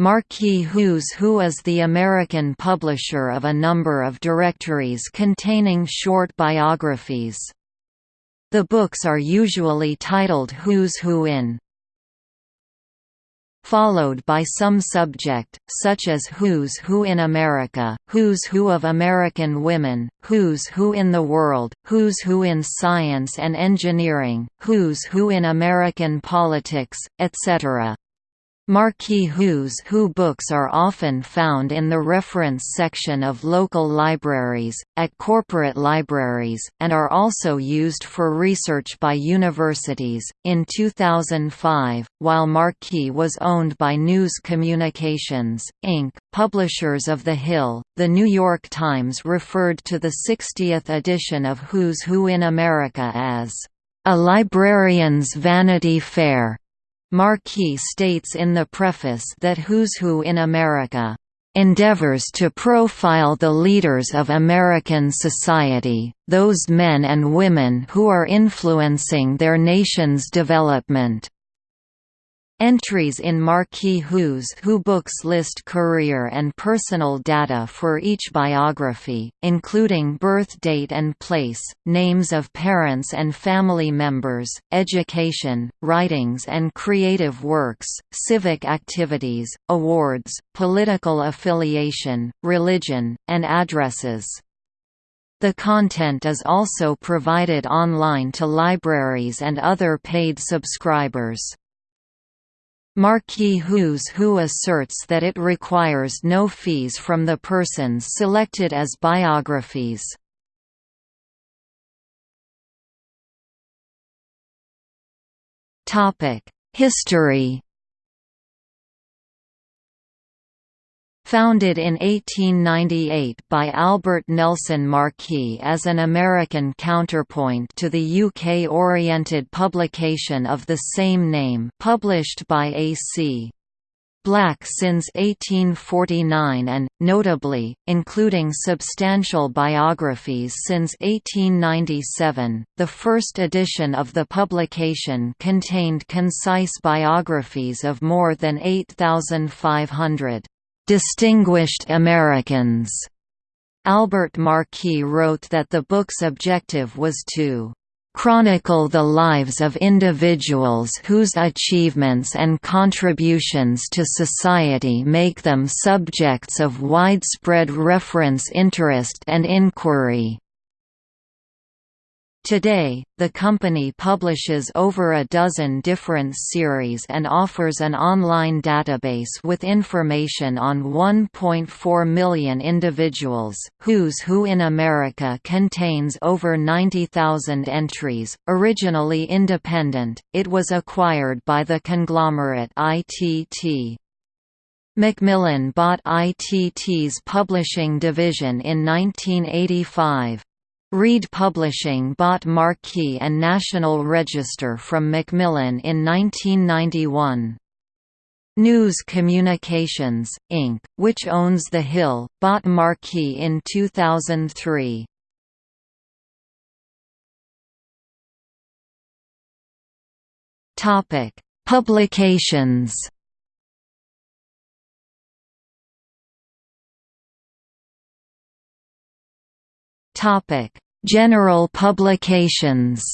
Marquis Who's Who is the American publisher of a number of directories containing short biographies. The books are usually titled Who's Who in followed by some subject, such as Who's Who in America, Who's Who of American Women, Who's Who in the World, Who's Who in Science and Engineering, Who's Who in American Politics, etc. Marquis Who's Who books are often found in the reference section of local libraries, at corporate libraries, and are also used for research by universities. In 2005, while Marquis was owned by News Communications, Inc., publishers of The Hill, The New York Times referred to the 60th edition of Who's Who in America as a librarian's Vanity Fair. Marquis states in the preface that Who's Who in America endeavors to profile the leaders of American society, those men and women who are influencing their nation's development. Entries in Marquis Who's Who books list career and personal data for each biography, including birth date and place, names of parents and family members, education, writings and creative works, civic activities, awards, political affiliation, religion, and addresses. The content is also provided online to libraries and other paid subscribers. Marquis Who's Who asserts that it requires no fees from the persons selected as biographies. History Founded in 1898 by Albert Nelson Marquis as an American counterpoint to the UK-oriented publication of the same name published by A.C. Black since 1849 and, notably, including substantial biographies since 1897, the first edition of the publication contained concise biographies of more than 8,500. "'Distinguished Americans' Albert Marquis wrote that the book's objective was to chronicle the lives of individuals whose achievements and contributions to society make them subjects of widespread reference interest and inquiry. Today, the company publishes over a dozen different series and offers an online database with information on 1.4 million individuals. Who's Who in America contains over 90,000 entries. Originally independent, it was acquired by the conglomerate ITT. Macmillan bought ITT's publishing division in 1985. Reed Publishing bought Marquis and National Register from Macmillan in 1991. News Communications, Inc., which owns The Hill, bought Marquis in 2003. Publications Topic: General publications.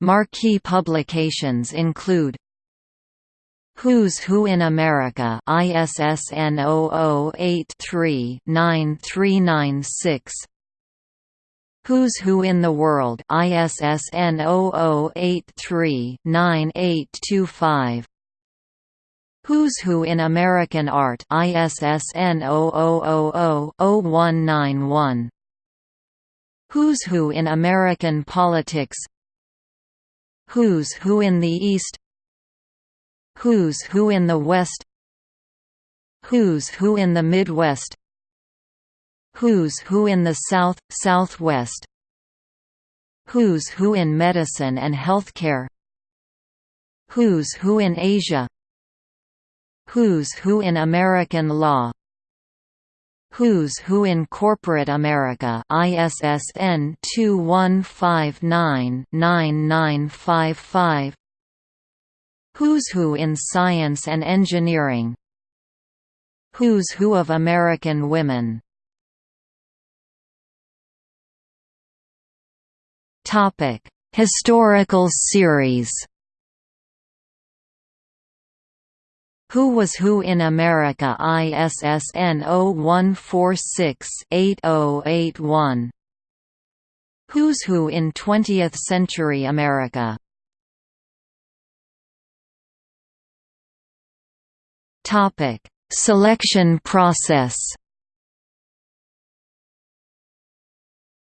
Marquis publications include Who's Who in America? ISSN 0083-9396 Who's Who in the World? ISSN 0083-9825 Who's Who in American Art? ISSN 0000-0191 Who's Who in American Politics? Who's Who in the East? Who's Who in the West? Who's Who in the Midwest? Who's Who in the South, Southwest? Who's Who in Medicine and Healthcare? Who's Who in Asia Who's Who in American Law? Who's Who in Corporate America? ISSN 2159-9955 Who's Who in Science and Engineering? Who's Who of American Women? Historical series Who Was Who in America? ISSN 0146-8081 Who's Who in 20th Century America? Topic: Selection process.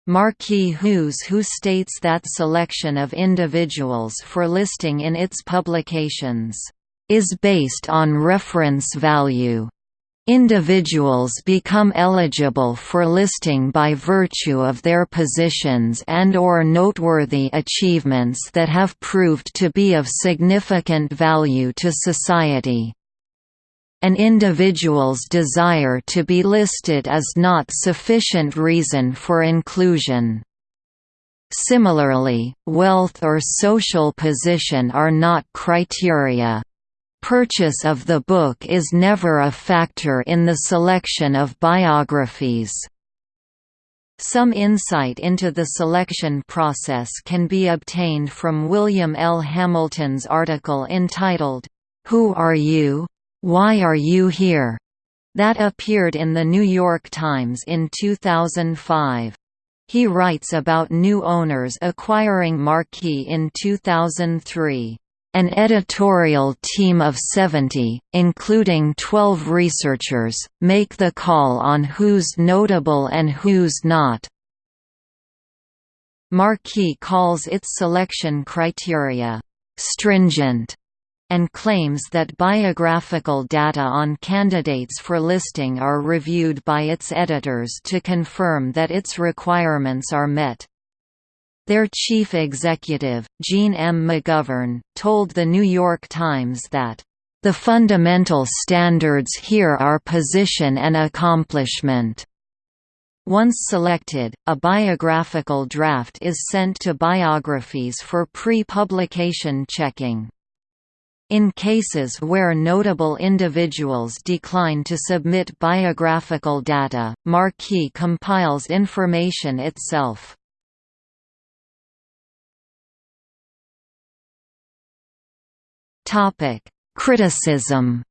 Marquis Who's Who states that selection of individuals for listing in its publications is based on reference value. Individuals become eligible for listing by virtue of their positions and or noteworthy achievements that have proved to be of significant value to society. An individual's desire to be listed is not sufficient reason for inclusion. Similarly, wealth or social position are not criteria. Purchase of the book is never a factor in the selection of biographies. Some insight into the selection process can be obtained from William L. Hamilton's article entitled, Who Are You? Why Are You Here? that appeared in The New York Times in 2005. He writes about new owners acquiring Marquis in 2003. An editorial team of 70, including 12 researchers, make the call on who's notable and who's not. Marquis calls its selection criteria, "...stringent", and claims that biographical data on candidates for listing are reviewed by its editors to confirm that its requirements are met. Their chief executive, Jean M. McGovern, told The New York Times that, "...the fundamental standards here are position and accomplishment." Once selected, a biographical draft is sent to biographies for pre-publication checking. In cases where notable individuals decline to submit biographical data, Marquis compiles information itself. Criticism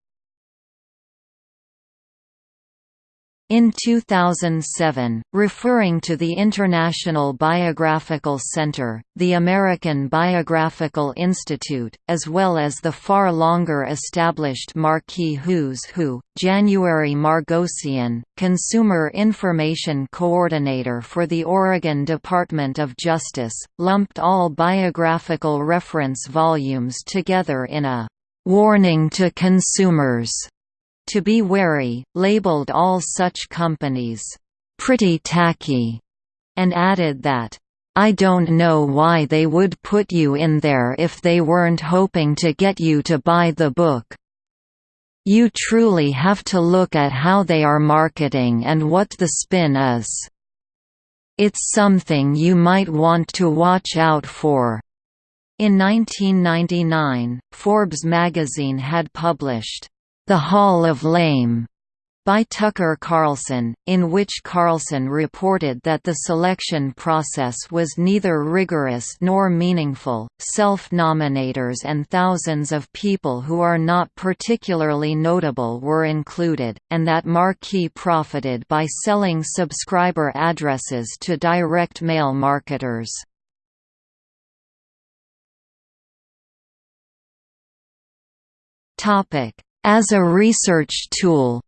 In 2007, referring to the International Biographical Center, the American Biographical Institute, as well as the far longer established Marquis Who's Who, January Margosian, Consumer Information Coordinator for the Oregon Department of Justice, lumped all biographical reference volumes together in a "...warning to consumers." To be wary, labeled all such companies, "...pretty tacky", and added that, I don't know why they would put you in there if they weren't hoping to get you to buy the book. You truly have to look at how they are marketing and what the spin is. It's something you might want to watch out for." In 1999, Forbes magazine had published, "'The Hall of Lame' by Tucker Carlson, in which Carlson reported that the selection process was neither rigorous nor meaningful, self-nominators and thousands of people who are not particularly notable were included, and that Marquis profited by selling subscriber addresses to direct mail marketers. As a research tool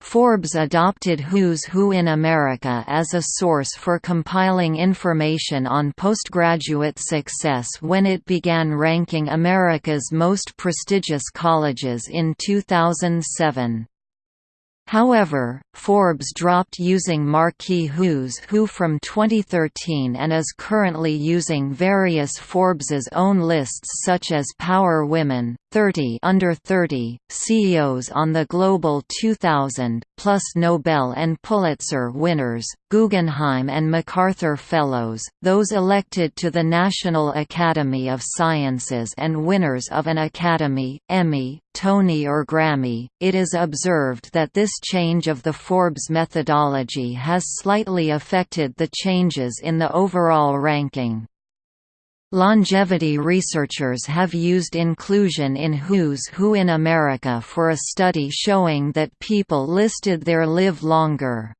Forbes adopted Who's Who in America as a source for compiling information on postgraduate success when it began ranking America's most prestigious colleges in 2007. However, Forbes dropped using Marquis Who's Who from 2013 and is currently using various Forbes's own lists such as Power Women, 30 under 30 CEOs on the Global 2000, plus Nobel and Pulitzer winners, Guggenheim and MacArthur Fellows, those elected to the National Academy of Sciences and winners of an Academy, Emmy, Tony or Grammy. It is observed that this change of the Forbes methodology has slightly affected the changes in the overall ranking. Longevity researchers have used inclusion in Who's Who in America for a study showing that people listed there live longer.